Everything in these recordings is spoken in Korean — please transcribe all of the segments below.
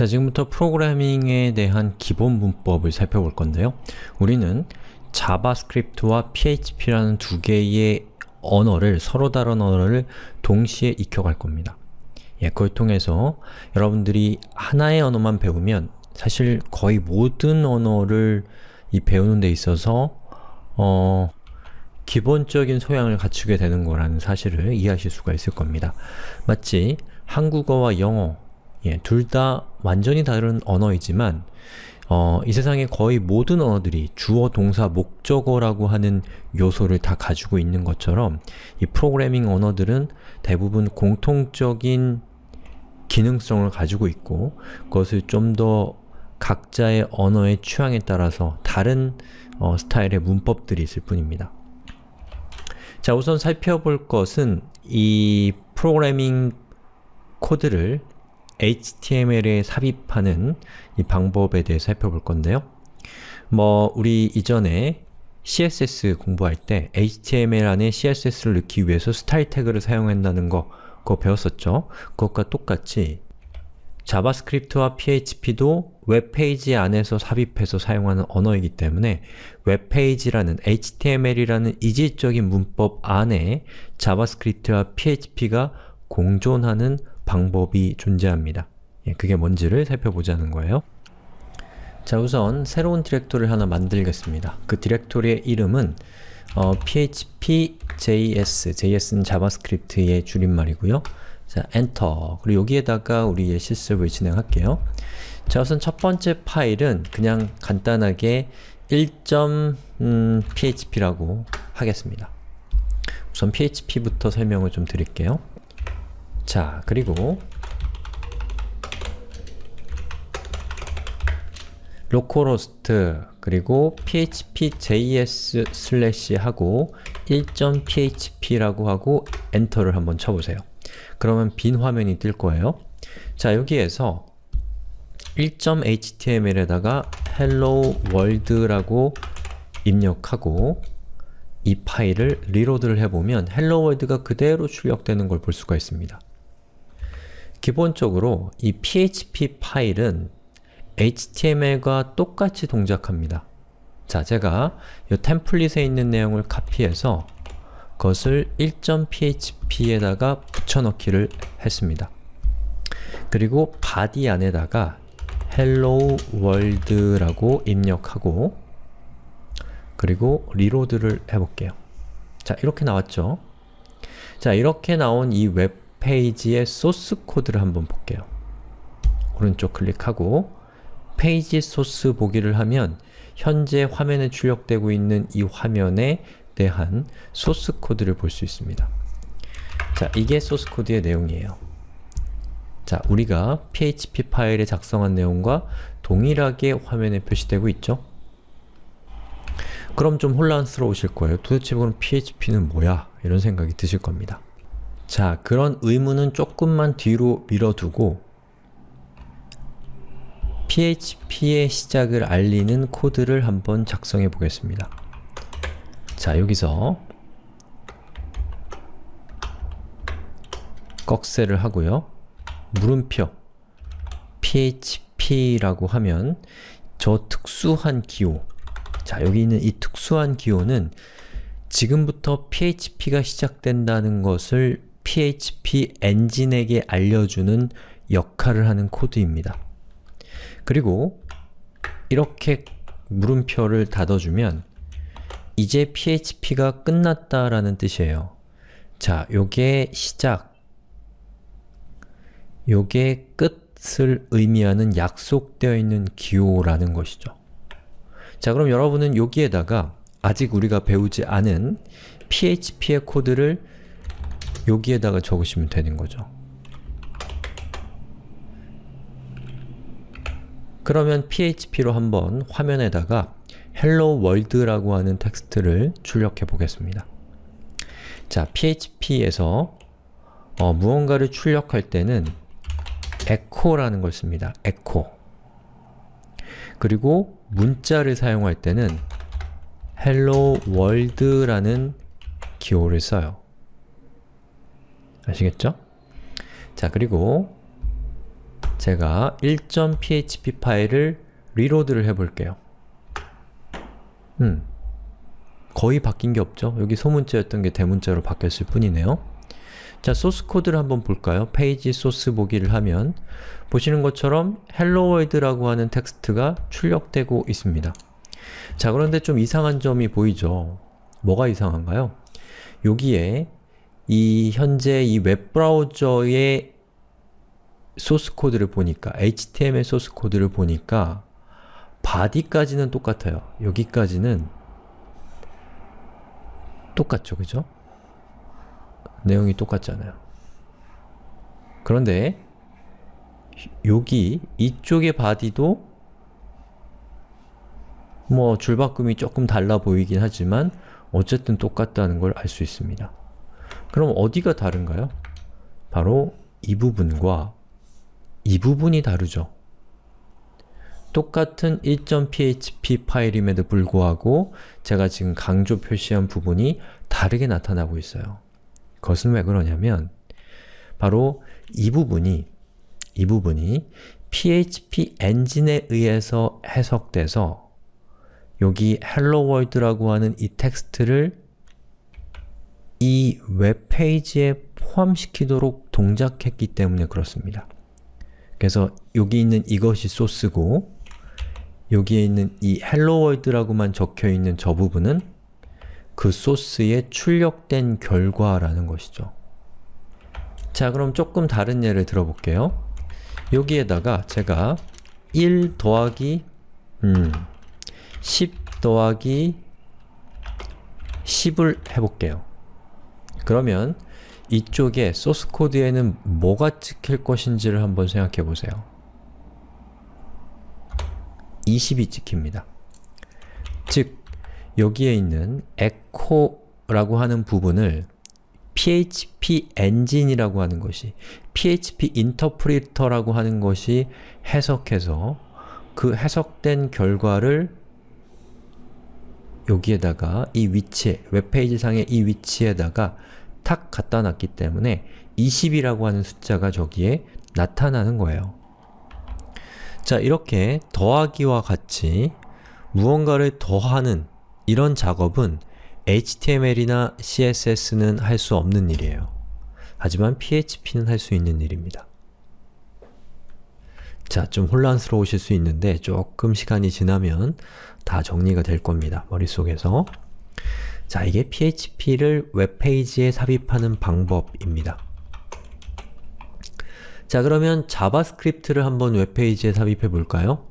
자, 지금부터 프로그래밍에 대한 기본 문법을 살펴볼 건데요. 우리는 JavaScript와 PHP라는 두 개의 언어를, 서로 다른 언어를 동시에 익혀갈 겁니다. 예, 그걸 통해서 여러분들이 하나의 언어만 배우면 사실 거의 모든 언어를 이 배우는 데 있어서 어, 기본적인 소양을 갖추게 되는 거라는 사실을 이해하실 수가 있을 겁니다. 마치 한국어와 영어, 예, 둘 다 완전히 다른 언어이지만 어, 이 세상의 거의 모든 언어들이 주어, 동사, 목적어라고 하는 요소를 다 가지고 있는 것처럼 이 프로그래밍 언어들은 대부분 공통적인 기능성을 가지고 있고 그것을 좀 더 각자의 언어의 취향에 따라서 다른 어, 스타일의 문법들이 있을 뿐입니다. 자, 우선 살펴볼 것은 이 프로그래밍 코드를 HTML에 삽입하는 이 방법에 대해 살펴볼 건데요. 뭐 우리 이전에 CSS 공부할 때 HTML 안에 CSS를 넣기 위해서 스타일 태그를 사용한다는 거 그거 배웠었죠? 그것과 똑같이 JavaScript와 PHP도 웹페이지 안에서 삽입해서 사용하는 언어이기 때문에 웹페이지라는 HTML이라는 이질적인 문법 안에 JavaScript와 PHP가 공존하는 방법이 존재합니다. 예, 그게 뭔지를 살펴보자는 거예요. 자 우선 새로운 디렉토리를 하나 만들겠습니다. 그 디렉토리의 이름은 어, php.js, js는 JavaScript의 줄임말이고요. 자, 엔터. 그리고 여기에다가 우리의 실습을 진행할게요. 자, 우선 첫 번째 파일은 그냥 간단하게 1.php라고 하겠습니다. 우선 php부터 설명을 좀 드릴게요. 자, 그리고 localhost 그리고 php.js 슬래시 하고 1.php라고 하고 enter를 한번 쳐보세요. 그러면 빈 화면이 뜰 거예요. 자, 여기에서 1.html에다가 hello world라고 입력하고 이 파일을 리로드를 해보면 hello world가 그대로 출력되는 걸 볼 수가 있습니다. 기본적으로 이 php 파일은 HTML과 똑같이 동작합니다. 자, 제가 이 템플릿에 있는 내용을 카피해서 그것을 1.php에다가 붙여넣기를 했습니다. 그리고 body 안에다가 hello world라고 입력하고 그리고 reload를 해볼게요. 자, 이렇게 나왔죠? 자, 이렇게 나온 이 웹 페이지의 소스 코드를 한번 볼게요. 오른쪽 클릭하고 페이지 소스 보기를 하면 현재 화면에 출력되고 있는 이 화면에 대한 소스 코드를 볼 수 있습니다. 자, 이게 소스 코드의 내용이에요. 자, 우리가 php 파일에 작성한 내용과 동일하게 화면에 표시되고 있죠? 그럼 좀 혼란스러우실 거예요. 도대체 그럼 php는 뭐야? 이런 생각이 드실 겁니다. 자, 그런 의문은 조금만 뒤로 밀어두고 php의 시작을 알리는 코드를 한번 작성해 보겠습니다. 자, 여기서 꺽쇠를 하고요. 물음표 php라고 하면 저 특수한 기호 자, 여기 있는 이 특수한 기호는 지금부터 php가 시작된다는 것을 php 엔진에게 알려주는 역할을 하는 코드입니다. 그리고 이렇게 물음표를 닫아주면 이제 php가 끝났다라는 뜻이에요. 자, 요게 시작, 요게 끝을 의미하는 약속되어 있는 기호라는 것이죠. 자, 그럼 여러분은 여기에다가 아직 우리가 배우지 않은 php의 코드를 여기에다가 적으시면 되는 거죠. 그러면 php로 한번 화면에다가 hello world라고 하는 텍스트를 출력해 보겠습니다. 자, php에서 어, 무언가를 출력할 때는 echo라는 걸 씁니다. echo 그리고 문자를 사용할 때는 hello world라는 기호를 써요. 아시겠죠? 자, 그리고 제가 1.php 파일을 reload를 해볼게요. 음, 거의 바뀐 게 없죠? 여기 소문자였던 게 대문자로 바뀌었을 뿐이네요. 자, 소스 코드를 한번 볼까요? 페이지 소스 보기를 하면 보시는 것처럼 hello world라고 하는 텍스트가 출력되고 있습니다. 자, 그런데 좀 이상한 점이 보이죠? 뭐가 이상한가요? 여기에 이 현재 이 웹브라우저의 소스 코드를 보니까 HTML 소스 코드를 보니까 body까지는 똑같아요. 여기까지는 똑같죠, 그죠? 내용이 똑같잖아요. 그런데 여기 이쪽의 바디도 뭐 줄바꿈이 조금 달라 보이긴 하지만 어쨌든 똑같다는 걸 알 수 있습니다. 그럼 어디가 다른가요? 바로 이 부분과 이 부분이 다르죠. 똑같은 1.php 파일임에도 불구하고 제가 지금 강조 표시한 부분이 다르게 나타나고 있어요. 그것은 왜 그러냐면 바로 이 부분이 이 부분이 PHP 엔진에 의해서 해석돼서 여기 hello world라고 하는 이 텍스트를 이 웹페이지에 포함시키도록 동작했기 때문에 그렇습니다. 그래서 여기 있는 이것이 소스고 여기에 있는 이 hello world라고만 적혀있는 저 부분은 그 소스에 출력된 결과라는 것이죠. 자 그럼 조금 다른 예를 들어볼게요. 여기에다가 제가 1 더하기 음, 10 더하기 10을 해볼게요. 그러면 이쪽에 소스 코드에는 뭐가 찍힐 것인지를 한번 생각해 보세요. 20이 찍힙니다. 즉, 여기에 있는 echo라고 하는 부분을 PHP 엔진이라고 하는 것이 PHP 인터프리터라고 하는 것이 해석해서 그 해석된 결과를 여기에다가 이 위치에, 웹페이지 상의 이 위치에다가 탁 갖다 놨기 때문에 20이라고 하는 숫자가 저기에 나타나는 거예요. 자, 이렇게 더하기와 같이 무언가를 더하는 이런 작업은 HTML이나 CSS는 할 수 없는 일이에요. 하지만 PHP는 할 수 있는 일입니다. 자, 좀 혼란스러우실 수 있는데 조금 시간이 지나면 다 정리가 될 겁니다. 머릿속에서. 자, 이게 PHP를 웹페이지에 삽입하는 방법입니다. 자, 그러면 JavaScript를 한번 웹페이지에 삽입해 볼까요?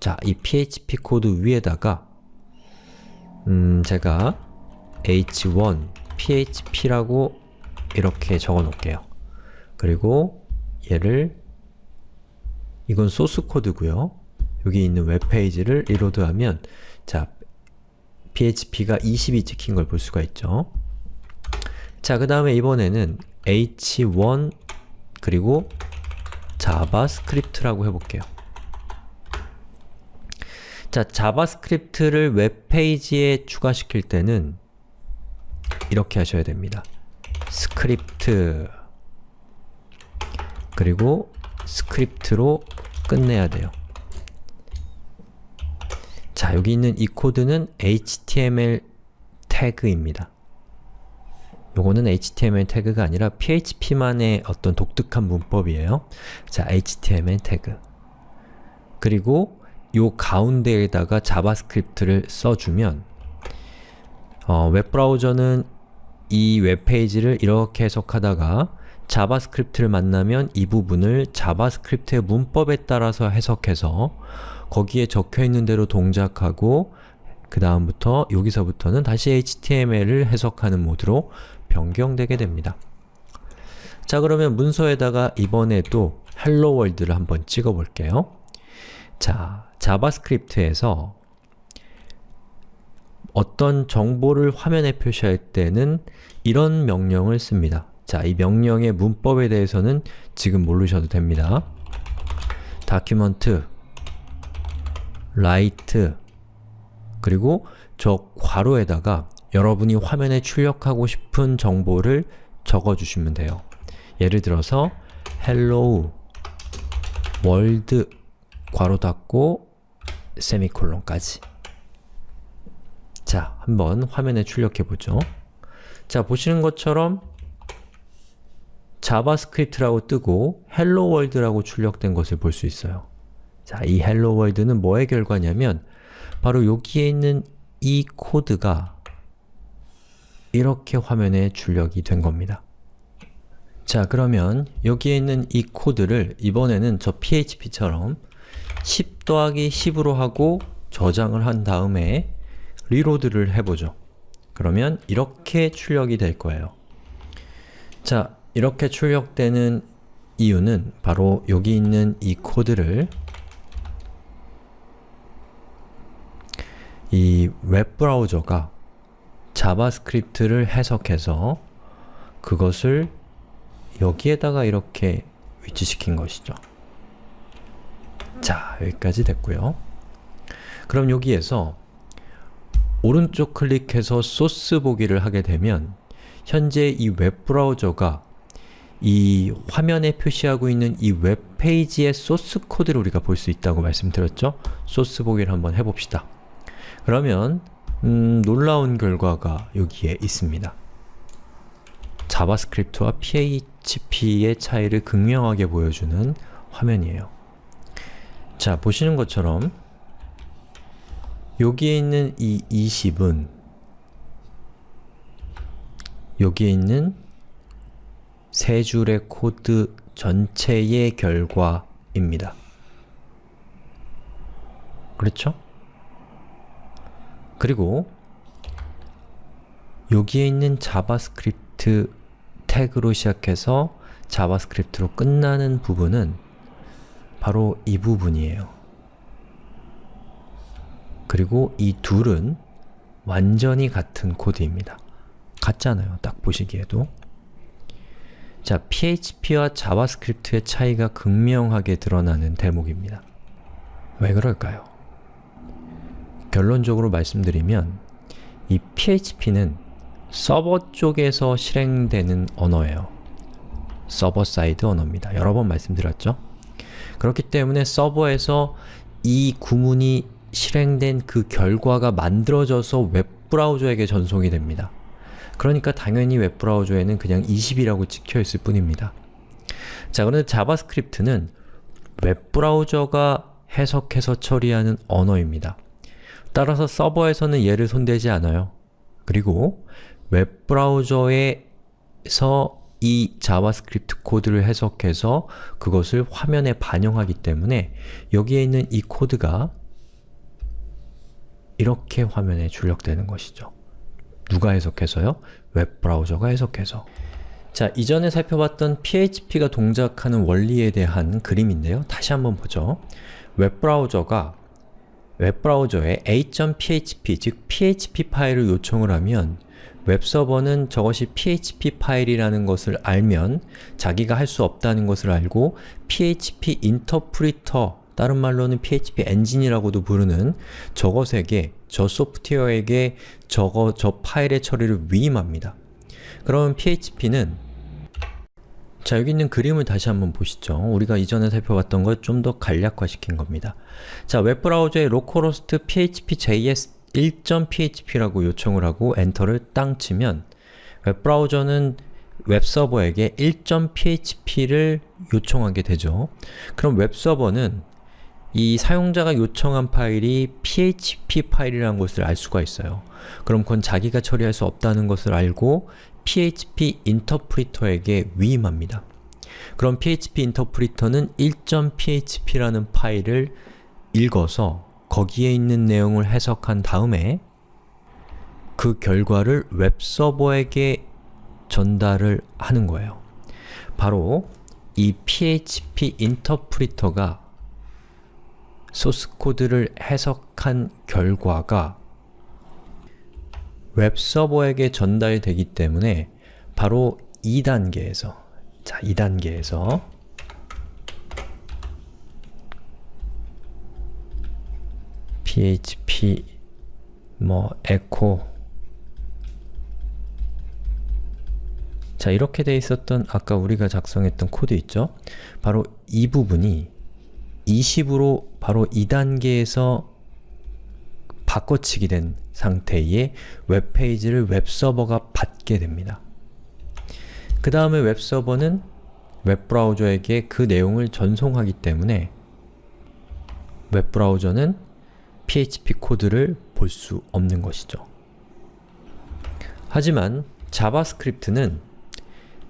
자, 이 PHP 코드 위에다가 음, 제가 h1 php라고 이렇게 적어 놓을게요. 그리고 얘를 이건 소스 코드고요. 여기 있는 웹페이지를 reload하면 자, php가 20이 찍힌 걸 볼 수가 있죠. 자, 그 다음에 이번에는 h1 그리고 JavaScript라고 해볼게요. 자, JavaScript를 웹페이지에 추가시킬 때는 이렇게 하셔야 됩니다. 스크립트 그리고 script로 끝내야 돼요. 자, 여기 있는 이 코드는 HTML 태그입니다. 요거는 HTML 태그가 아니라 PHP만의 어떤 독특한 문법이에요. 자, HTML 태그 그리고 요 가운데에다가 JavaScript를 써주면 어, 웹브라우저는 이 웹페이지를 이렇게 해석하다가 JavaScript를 만나면 이 부분을 JavaScript의 문법에 따라서 해석해서 거기에 적혀있는 대로 동작하고 그 다음부터 여기서부터는 다시 HTML을 해석하는 모드로 변경되게 됩니다. 자 그러면 문서에다가 이번에도 hello world를 한번 찍어볼게요. 자, 자바스크립트에서 어떤 정보를 화면에 표시할 때는 이런 명령을 씁니다. 자, 이 명령의 문법에 대해서는 지금 모르셔도 됩니다. document write 그리고 저 괄호에다가 여러분이 화면에 출력하고 싶은 정보를 적어주시면 돼요. 예를 들어서 hello 월드 괄호 닫고 세미콜론까지 자, 한번 화면에 출력해 보죠. 자, 보시는 것처럼 자바스크립트라고 뜨고 hello world라고 출력된 것을 볼 수 있어요. 자, 이 hello world는 뭐의 결과냐면 바로 여기에 있는 이 코드가 이렇게 화면에 출력이 된 겁니다. 자, 그러면 여기에 있는 이 코드를 이번에는 저 php처럼 10 더하기 10으로 하고 저장을 한 다음에 reload를 해보죠. 그러면 이렇게 출력이 될 거예요. 자, 이렇게 출력되는 이유는 바로 여기 있는 이 코드를 이 웹브라우저가 자바스크립트를 해석해서 그것을 여기에다가 이렇게 위치시킨 것이죠. 자, 여기까지 됐고요. 그럼 여기에서 오른쪽 클릭해서 소스 보기를 하게 되면 현재 이 웹브라우저가 이 화면에 표시하고 있는 이 웹페이지의 소스 코드를 우리가 볼 수 있다고 말씀드렸죠? 소스 보기를 한번 해봅시다. 그러면 음, 놀라운 결과가 여기에 있습니다. 자바스크립트와 PHP의 차이를 극명하게 보여주는 화면이에요. 자, 보시는 것처럼 여기에 있는 이 20은 여기에 있는 세 줄의 코드 전체의 결과입니다. 그렇죠? 그리고 여기에 있는 자바스크립트 태그로 시작해서 자바스크립트로 끝나는 부분은 바로 이 부분이에요. 그리고 이 둘은 완전히 같은 코드입니다. 같잖아요. 딱 보시기에도. 자, PHP와 자바스크립트의 차이가 극명하게 드러나는 대목입니다. 왜 그럴까요? 결론적으로 말씀드리면 이 PHP는 서버 쪽에서 실행되는 언어예요. server side 언어입니다. 여러 번 말씀드렸죠? 그렇기 때문에 서버에서 이 구문이 실행된 그 결과가 만들어져서 웹브라우저에게 전송이 됩니다. 그러니까 당연히 웹브라우저에는 그냥 20이라고 찍혀있을 뿐입니다. 자, 그런데 자바스크립트는 웹브라우저가 해석해서 처리하는 언어입니다. 따라서 서버에서는 얘를 손대지 않아요. 그리고 웹브라우저에서 이 자바스크립트 코드를 해석해서 그것을 화면에 반영하기 때문에 여기에 있는 이 코드가 이렇게 화면에 출력되는 것이죠. 누가 해석해서요? 웹브라우저가 해석해서. 자, 이전에 살펴봤던 PHP가 동작하는 원리에 대한 그림인데요. 다시 한번 보죠. 웹브라우저가 웹브라우저에 a.php, 즉 php 파일을 요청을 하면 웹서버는 저것이 PHP 파일이라는 것을 알면 자기가 할 수 없다는 것을 알고 PHP 인터프리터, 다른 말로는 PHP 엔진이라고도 부르는 저것에게, 저 소프트웨어에게 저거, 저 파일의 처리를 위임합니다. 그러면 PHP는 자, 여기 있는 그림을 다시 한번 보시죠. 우리가 이전에 살펴봤던 걸 좀 더 간략화시킨 겁니다. 자, 웹브라우저에 localhost php.js 1.php라고 요청을 하고 엔터를 땅 치면 웹브라우저는 웹서버에게 1.php를 요청하게 되죠. 그럼 웹서버는 이 사용자가 요청한 파일이 php 파일이라는 것을 알 수가 있어요. 그럼 그건 자기가 처리할 수 없다는 것을 알고 php 인터프리터에게 위임합니다. 그럼 php 인터프리터는 1.php라는 파일을 읽어서 거기에 있는 내용을 해석한 다음에 그 결과를 웹서버에게 전달을 하는 거예요. 바로 이 PHP 인터프리터가 소스 코드를 해석한 결과가 웹서버에게 전달되기 때문에 바로 2단계에서 자, 2단계에서 php 뭐 echo 자 이렇게 돼 있었던 아까 우리가 작성했던 코드 있죠? 바로 이 부분이 20으로 바로 2단계에서 바꿔치기 된 상태의 웹페이지를 웹서버가 받게 됩니다. 그 다음에 웹서버는 웹브라우저에게 그 내용을 전송하기 때문에 웹브라우저는 PHP 코드를 볼 수 없는 것이죠. 하지만 자바스크립트는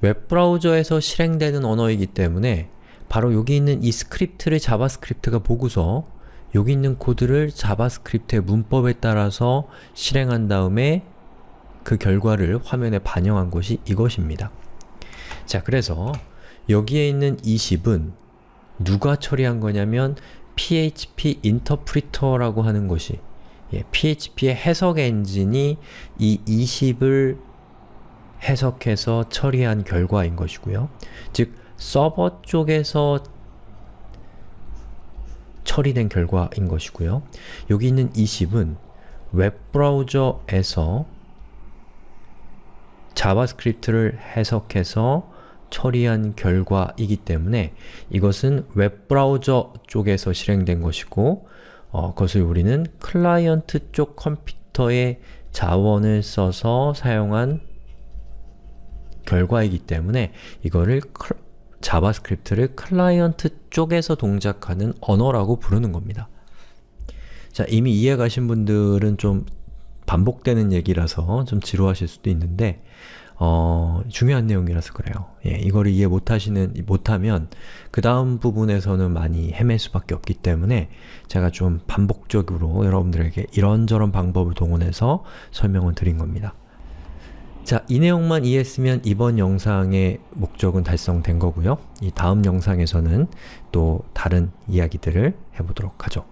웹브라우저에서 실행되는 언어이기 때문에 바로 여기 있는 이 스크립트를 자바스크립트가 보고서 여기 있는 코드를 자바스크립트의 문법에 따라서 실행한 다음에 그 결과를 화면에 반영한 것이 이것입니다. 자, 그래서 여기에 있는 20은 누가 처리한 거냐면 PHP 인터프리터라고 하는 것이 예, PHP의 해석 엔진이 이 20을 해석해서 처리한 결과인 것이고요. 즉, 서버 쪽에서 처리된 결과인 것이고요. 여기 있는 20은 웹브라우저에서 자바스크립트를 해석해서 처리한 결과이기 때문에 이것은 웹브라우저 쪽에서 실행된 것이고 어, 그것을 우리는 클라이언트 쪽 컴퓨터의 자원을 써서 사용한 결과이기 때문에 이거를 클, 자바스크립트를 클라이언트 쪽에서 동작하는 언어라고 부르는 겁니다. 자, 이미 이해 가신 분들은 좀 반복되는 얘기라서 좀 지루하실 수도 있는데 어, 중요한 내용이라서 그래요. 예, 이거를 이해 못하시는, 못하면 그 다음 부분에서는 많이 헤맬 수밖에 없기 때문에 제가 좀 반복적으로 여러분들에게 이런저런 방법을 동원해서 설명을 드린 겁니다. 자, 이 내용만 이해했으면 이번 영상의 목적은 달성된 거고요. 이 다음 영상에서는 또 다른 이야기들을 해보도록 하죠.